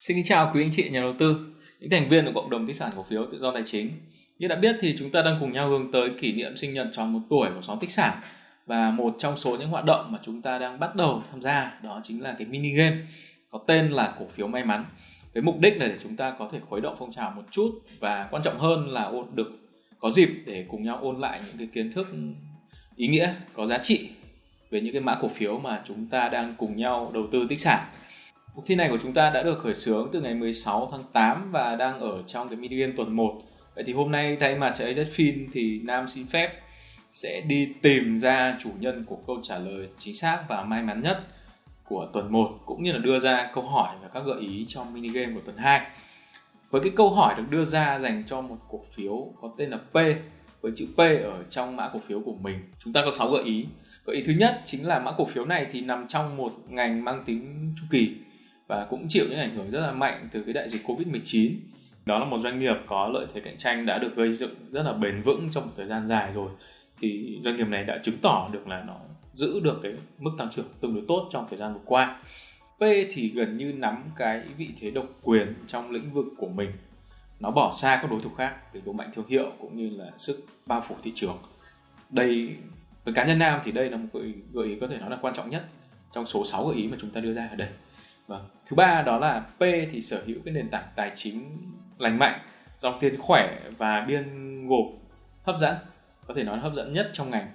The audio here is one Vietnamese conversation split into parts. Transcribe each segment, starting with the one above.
Xin kính chào quý anh chị nhà đầu tư, những thành viên của cộng đồng tích sản cổ phiếu tự do tài chính. Như đã biết thì chúng ta đang cùng nhau hướng tới kỷ niệm sinh nhật tròn một tuổi của xóm tích sản và một trong số những hoạt động mà chúng ta đang bắt đầu tham gia đó chính là cái mini game có tên là cổ phiếu may mắn. Với mục đích là để chúng ta có thể khuấy động phong trào một chút và quan trọng hơn là ôn được có dịp để cùng nhau ôn lại những cái kiến thức ý nghĩa có giá trị về những cái mã cổ phiếu mà chúng ta đang cùng nhau đầu tư tích sản Cuộc thi này của chúng ta đã được khởi xướng từ ngày 16 tháng 8 và đang ở trong cái mini game tuần 1. Vậy thì hôm nay thay mặt cho AZFIN thì Nam xin phép sẽ đi tìm ra chủ nhân của câu trả lời chính xác và may mắn nhất của tuần 1 cũng như là đưa ra câu hỏi và các gợi ý trong mini game của tuần 2. Với cái câu hỏi được đưa ra dành cho một cổ phiếu có tên là P, với chữ P ở trong mã cổ phiếu của mình. Chúng ta có 6 gợi ý. Gợi ý thứ nhất chính là mã cổ phiếu này thì nằm trong một ngành mang tính chu kỳ và cũng chịu những ảnh hưởng rất là mạnh từ cái đại dịch Covid-19. Đó là một doanh nghiệp có lợi thế cạnh tranh đã được gây dựng rất là bền vững trong một thời gian dài rồi. Thì doanh nghiệp này đã chứng tỏ được là nó giữ được cái mức tăng trưởng tương đối tốt trong thời gian vừa qua. P thì gần như nắm cái vị thế độc quyền trong lĩnh vực của mình. Nó bỏ xa các đối thủ khác về độ mạnh thương hiệu cũng như là sức bao phủ thị trường. Đây, với cá nhân Nam thì đây là một gợi ý có thể nói là quan trọng nhất trong số 6 gợi ý mà chúng ta đưa ra ở đây. Vâng. Thứ ba đó là P thì sở hữu cái nền tảng tài chính lành mạnh, dòng tiền khỏe và biên gộp hấp dẫn, có thể nói hấp dẫn nhất trong ngành.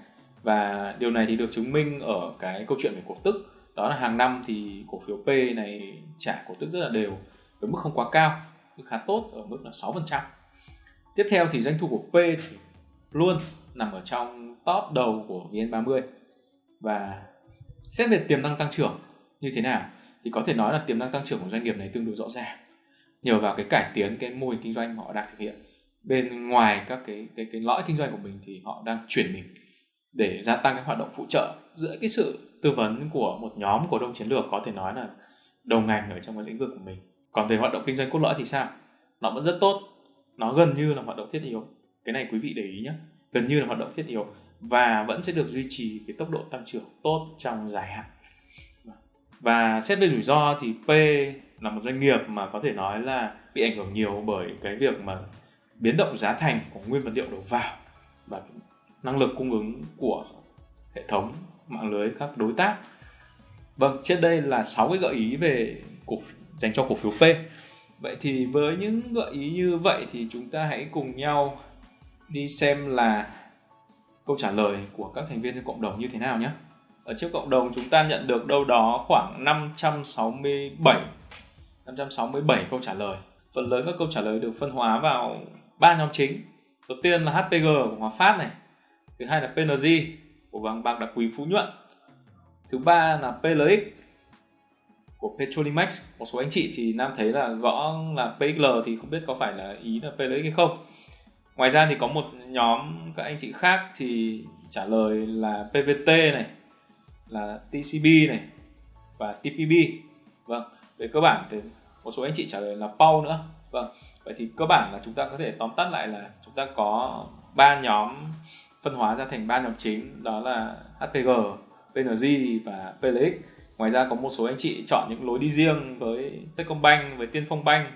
Và điều này thì được chứng minh ở cái câu chuyện về cổ tức. Đó là hàng năm thì cổ phiếu P này trả cổ tức rất là đều với mức không quá cao, mức khá tốt ở mức là 6%. Tiếp theo thì doanh thu của P thì luôn nằm ở trong top đầu của VN30 và xét về tiềm năng tăng trưởng như thế nào thì có thể nói là tiềm năng tăng trưởng của doanh nghiệp này tương đối rõ ràng. Nhờ vào cái cải tiến, cái mô hình kinh doanh họ đang thực hiện. Bên ngoài các cái cái cái lõi kinh doanh của mình thì họ đang chuyển mình để gia tăng cái hoạt động phụ trợ. Giữa cái sự tư vấn của một nhóm cổ đông chiến lược có thể nói là đầu ngành ở trong cái lĩnh vực của mình. Còn về hoạt động kinh doanh cốt lõi thì sao? Nó vẫn rất tốt. Nó gần như là hoạt động thiết yếu. Cái này quý vị để ý nhé. Gần như là hoạt động thiết yếu và vẫn sẽ được duy trì cái tốc độ tăng trưởng tốt trong dài hạn và xét về rủi ro thì P là một doanh nghiệp mà có thể nói là bị ảnh hưởng nhiều bởi cái việc mà biến động giá thành của nguyên vật liệu đầu vào và năng lực cung ứng của hệ thống mạng lưới các đối tác. Vâng, trên đây là 6 cái gợi ý về cổ dành cho cổ phiếu P. Vậy thì với những gợi ý như vậy thì chúng ta hãy cùng nhau đi xem là câu trả lời của các thành viên trong cộng đồng như thế nào nhé ở trước cộng đồng chúng ta nhận được đâu đó khoảng 567 567 câu trả lời. Phần lớn các câu trả lời được phân hóa vào ba nhóm chính. Đầu tiên là HPG của Hòa Phát này. Thứ hai là PNG của vàng bạc đặc quý Phú Nhuận. Thứ ba là PLX của Petrolimex. Một số anh chị thì Nam thấy là gõ là PXL thì không biết có phải là ý là PLX hay không. Ngoài ra thì có một nhóm các anh chị khác thì trả lời là PVT này, là TCB này và TPB vâng về cơ bản thì một số anh chị trả lời là PAU nữa. Vâng vậy thì cơ bản là chúng ta có thể tóm tắt lại là chúng ta có ba nhóm phân hóa ra thành ba nhóm chính đó là HPG, PNG và PLX ngoài ra có một số anh chị chọn những lối đi riêng với Techcombank với Tiên Phong Bank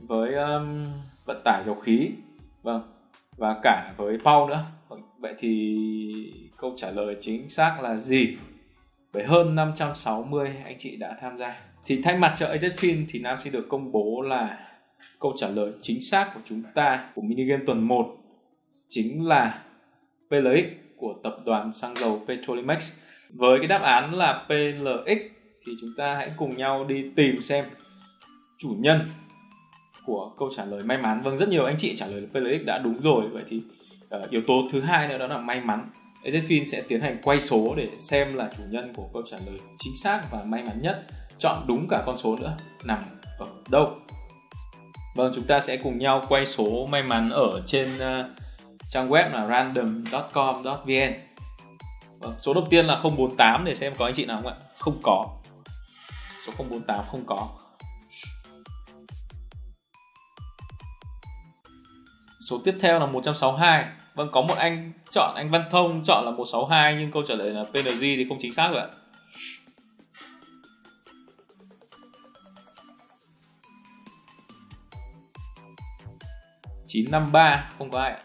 với um, vận tải dầu khí. Vâng và cả với Pau nữa. Vậy thì câu trả lời chính xác là gì? Với hơn 560 anh chị đã tham gia. Thì thay mặt cho AZFIN thì Nam xin được công bố là câu trả lời chính xác của chúng ta của mini game tuần 1 chính là PLX của tập đoàn xăng dầu Petrolimex. Với cái đáp án là PLX thì chúng ta hãy cùng nhau đi tìm xem chủ nhân của câu trả lời may mắn. Vâng, rất nhiều anh chị trả lời PLX đã đúng rồi. Vậy thì uh, yếu tố thứ hai nữa đó là may mắn. Ezfin sẽ tiến hành quay số để xem là chủ nhân của câu trả lời chính xác và may mắn nhất. Chọn đúng cả con số nữa nằm ở đâu? Vâng chúng ta sẽ cùng nhau quay số may mắn ở trên uh, trang web là random.com.vn vâng, số đầu tiên là 048 để xem có anh chị nào không ạ? Không có. Số 048 không có. Số tiếp theo là 162 Vâng, có một anh chọn anh Văn Thông, chọn là 162 nhưng câu trả lời là PNG thì không chính xác rồi ạ. chín năm ba, không có ai ạ.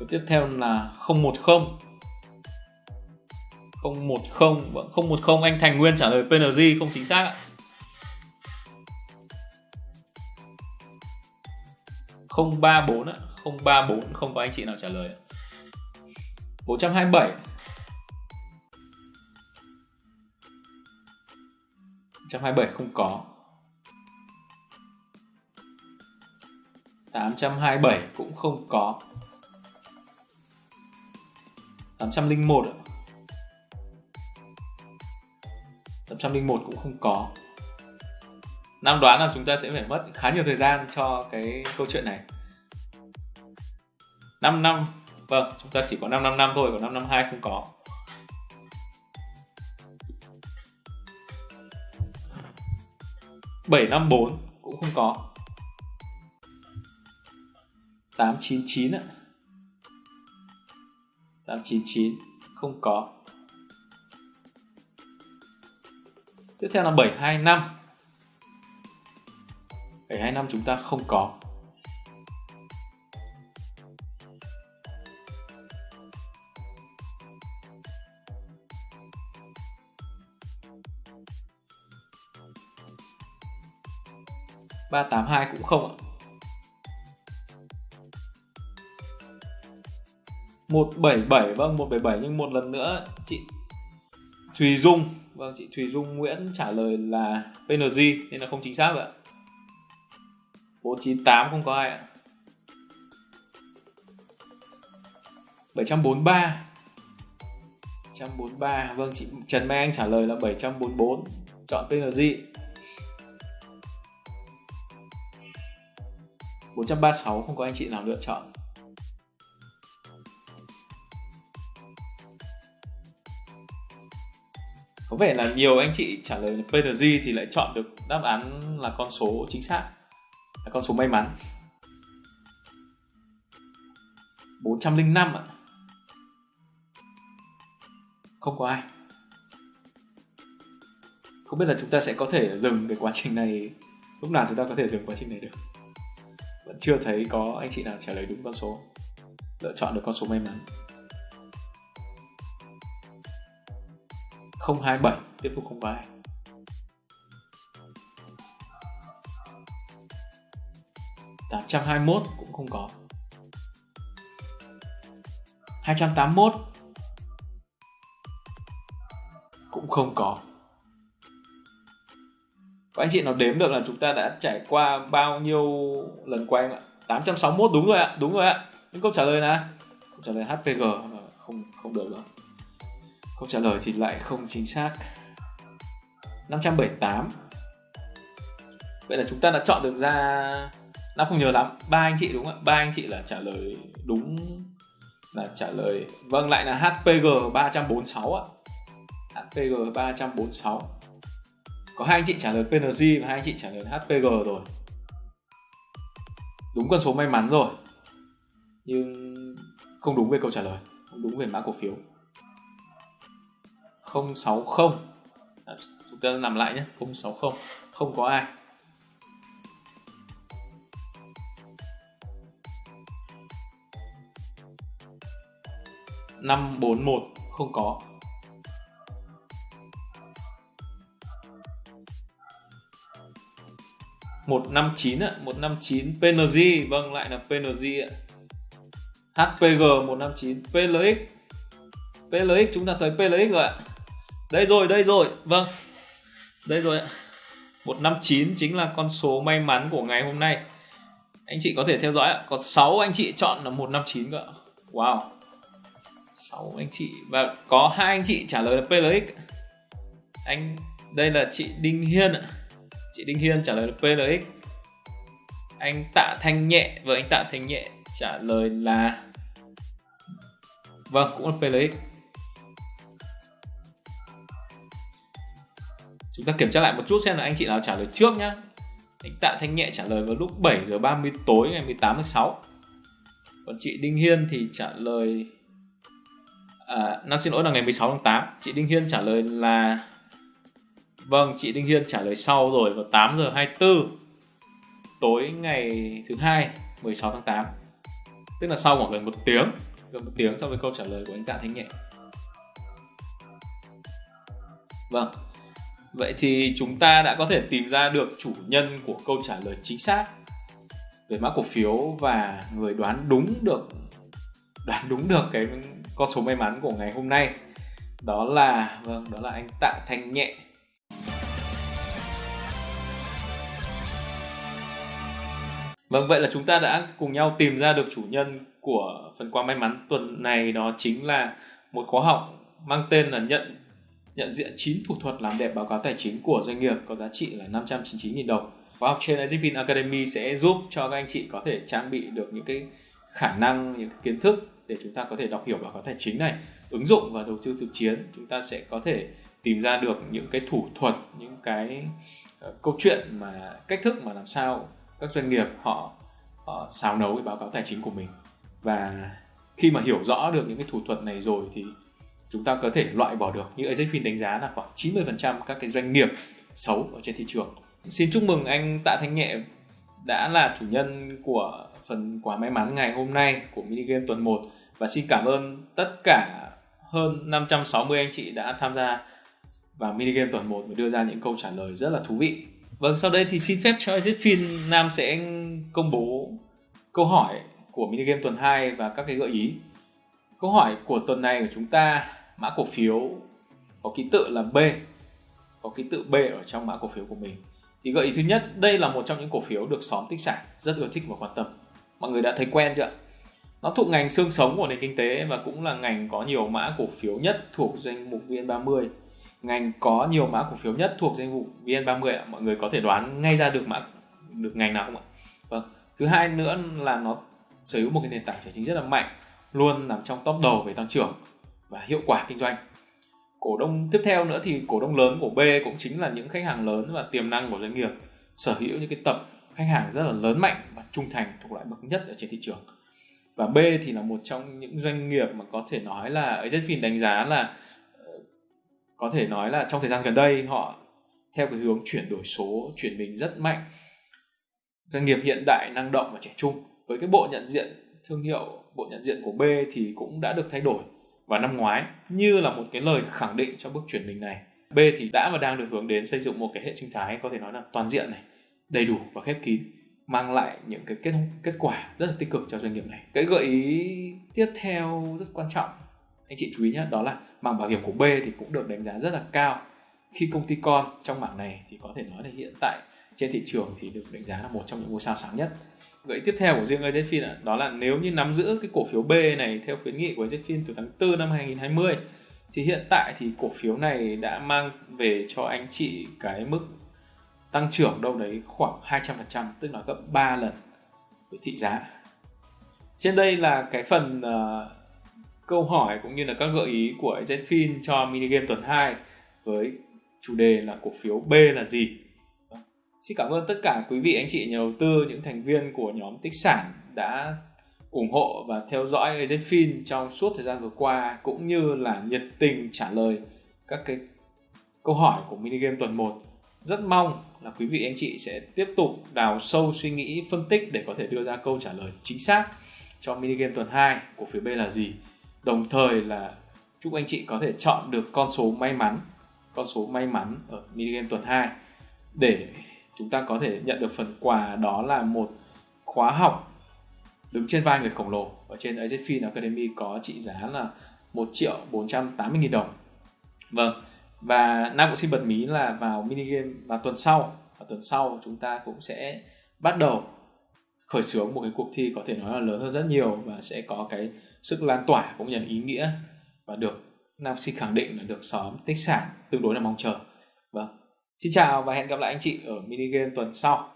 Và tiếp theo là 010 010 010 anh Thành Nguyên trả lời PNG không chính xác ạ. 034 ạ. 034 không có anh chị nào trả lời. 427 127 không có. 827 cũng không có. 801 801 cũng không có. Nam đoán là chúng ta sẽ phải mất khá nhiều thời gian cho cái câu chuyện này. 5 năm. Vâng, chúng ta chỉ có 5 năm năm thôi, còn 5 năm 2 không có. Bảy năm bốn cũng không có. Tám chín chín ạ. Tám chín chín không có. Tiếp theo là bảy hai năm. Bảy hai năm chúng ta không có. Ba tám hai cũng không ạ. một bảy bảy vâng một bảy bảy, nhưng một lần nữa chị Thùy Dung vâng chị Thùy Dung Nguyễn trả lời là PNG nên là không chính xác ạ. 498 không có ai ạ. 743 743 Vâng chị Trần Mai Anh trả lời là 744 Chọn PNG 436 không có anh chị nào lựa chọn. Có vẻ là nhiều anh chị trả lời PNG thì lại chọn được đáp án là con số chính xác, Là con số may mắn. 405 ạ. Không có ai. Không biết là chúng ta sẽ có thể dừng cái quá trình này, Lúc nào chúng ta có thể dừng quá trình này được? Vẫn chưa thấy có anh chị nào trả lời đúng con số. Lựa chọn được con số may mắn. 027 tiếp tục 02 821 cũng không có. 281 cũng không có có anh chị nào đếm được là chúng ta đã trải qua bao nhiêu lần quay ạ? 861 đúng rồi ạ, đúng rồi ạ. Những câu trả lời là câu trả lời HPG không không được rồi. Câu trả lời thì lại không chính xác. 578 vậy là chúng ta đã chọn được ra Nam không nhớ lắm, ba anh chị đúng ạ? Ba anh chị là trả lời đúng, là trả lời vâng lại là HPG 346 ạ. HPG 346 có hai anh chị trả lời PNG và hai anh chị trả lời HPG rồi. Đúng con số may mắn rồi. Nhưng không đúng về câu trả lời không đúng về mã cổ phiếu. 060 à, chúng ta làm lại nhé 060 không có ai. Năm bốn một không có. 159 ạ, 159 PNG, vâng lại là PNG ạ. HPG 159 PLX. PLX chúng ta thấy PLX rồi ạ. Đây rồi, đây rồi. Vâng. Đây rồi ạ. 159 chính là con số may mắn của ngày hôm nay. Anh chị có thể theo dõi ạ. Có 6 anh chị chọn là 159 cơ ạ. Wow. 6 anh chị và có hai anh chị trả lời là PLX. Anh đây là chị Đinh Hiên ạ chị Đinh Hiên trả lời là PLX anh Tạ Thanh Nhẹ và anh Tạ Thanh Nhẹ trả lời là vâng cũng là PLX chúng ta kiểm tra lại một chút xem là anh chị nào trả lời trước nhá. Anh Tạ Thanh Nhẹ trả lời vào lúc 7 giờ 30 tối ngày 18 tháng 6 còn chị Đinh Hiên thì trả lời à, năm xin lỗi là ngày 16 tháng 8 chị Đinh Hiên trả lời là Vâng, chị Đinh Hiên trả lời sau rồi vào 8 giờ 24. tối ngày thứ hai 16 tháng 8 tức là sau khoảng gần một tiếng gần một tiếng so với câu trả lời của anh Tạ Thanh Nhẹ vâng. Vậy thì chúng ta đã có thể tìm ra được chủ nhân của câu trả lời chính xác về mã cổ phiếu và người đoán đúng được đoán đúng được cái con số may mắn của ngày hôm nay. Đó là vâng đó là anh Tạ Thanh Nhẹ Vâng, vậy là chúng ta đã cùng nhau tìm ra được chủ nhân của phần quà may mắn tuần này đó chính là một khóa học mang tên là nhận nhận diện 9 thủ thuật làm đẹp báo cáo tài chính của doanh nghiệp có giá trị là 599.000 đồng. Khóa học trên Azipin Academy sẽ giúp cho các anh chị có thể trang bị được những cái khả năng, những cái kiến thức để chúng ta có thể đọc hiểu báo cáo tài chính này, ứng dụng và đầu tư thực chiến. Chúng ta sẽ có thể tìm ra được những cái thủ thuật, những cái uh, câu chuyện mà cách thức mà làm sao các doanh nghiệp họ, họ xào nấu cái báo cáo tài chính của mình và khi mà hiểu rõ được những cái thủ thuật này rồi thì chúng ta có thể loại bỏ được như AZFIN đánh giá là khoảng 90% các cái doanh nghiệp xấu ở trên thị trường. Xin chúc mừng anh Tạ Thanh Nhẹ đã là chủ nhân của phần quà may mắn ngày hôm nay của mini game tuần 1 và xin cảm ơn tất cả hơn 560 anh chị đã tham gia vào mini game tuần 1 và đưa ra những câu trả lời rất là thú vị. Vâng, sau đây thì xin phép cho Zfin Nam sẽ công bố câu hỏi của mini game tuần 2 và các cái gợi ý. Câu hỏi của tuần này của chúng ta mã cổ phiếu có ký tự là B có ký tự B ở trong mã cổ phiếu của mình. Thì gợi ý thứ nhất đây là một trong những cổ phiếu được xóm tích sản rất ưa thích và quan tâm. Mọi người đã thấy quen chưa nó thuộc ngành xương sống của nền kinh tế và cũng là ngành có nhiều mã cổ phiếu nhất thuộc danh mục VN30 ngành có nhiều mã cổ phiếu nhất thuộc danh mục VN30 mọi người có thể đoán ngay ra được mã, được ngành nào không ạ? Vâng. Thứ hai nữa là nó sở hữu một cái nền tảng tài chính rất là mạnh, luôn nằm trong top đầu về tăng trưởng và hiệu quả kinh doanh. Cổ đông tiếp theo nữa thì cổ đông lớn của B cũng chính là những khách hàng lớn và tiềm năng của doanh nghiệp, sở hữu những cái tập khách hàng rất là lớn mạnh và trung thành thuộc loại bậc nhất ở trên thị trường. Và B thì là một trong những doanh nghiệp mà có thể nói là AZFIN đánh giá là có thể nói là trong thời gian gần đây họ theo cái hướng chuyển đổi số chuyển mình rất mạnh doanh nghiệp hiện đại năng động và trẻ trung với cái bộ nhận diện thương hiệu bộ nhận diện của B thì cũng đã được thay đổi vào năm ngoái như là một cái lời khẳng định cho bước chuyển mình này. B thì đã và đang được hướng đến xây dựng một cái hệ sinh thái có thể nói là toàn diện này, đầy đủ và khép kín mang lại những cái kết kết quả rất là tích cực cho doanh nghiệp này. Cái gợi ý tiếp theo rất quan trọng anh chị chú ý nhé đó là mảng bảo hiểm của B thì cũng được đánh giá rất là cao khi công ty con trong mảng này thì có thể nói là hiện tại trên thị trường thì được đánh giá là một trong những ngôi sao sáng nhất gợi tiếp theo của riêng AZFIN đó là nếu như nắm giữ cái cổ phiếu B này theo khuyến nghị của AZFIN từ tháng 4 năm 2020 thì hiện tại thì cổ phiếu này đã mang về cho anh chị cái mức tăng trưởng đâu đấy khoảng 200% tức là gấp 3 lần về thị giá. Trên đây là cái phần uh, câu hỏi cũng như là các gợi ý của AZFIN cho mini game tuần 2 với chủ đề là cổ phiếu B là gì Xin cảm ơn tất cả quý vị anh chị nhà đầu tư, những thành viên của nhóm tích sản đã ủng hộ và theo dõi Agenfin trong suốt thời gian vừa qua cũng như là nhiệt tình trả lời các cái câu hỏi của mini game tuần 1. Rất mong là quý vị anh chị sẽ tiếp tục đào sâu suy nghĩ, phân tích để có thể đưa ra câu trả lời chính xác cho mini game tuần 2 của phía B là gì. Đồng thời là chúc anh chị có thể chọn được con số may mắn, con số may mắn ở mini game tuần 2 để chúng ta có thể nhận được phần quà đó là một khóa học đứng trên vai người khổng lồ. Ở trên AZFIN Academy có trị giá là 1 triệu 480 nghìn đồng. Vâng và Nam cũng xin bật mí là vào mini game vào tuần sau. Vào tuần sau chúng ta cũng sẽ bắt đầu khởi xướng một cái cuộc thi có thể nói là lớn hơn rất nhiều và sẽ có cái sức lan tỏa cũng như là ý nghĩa và được Nam Sinh khẳng định là được xóm tích sản tương đối là mong chờ vâng Xin chào và hẹn gặp lại anh chị ở mini game tuần sau.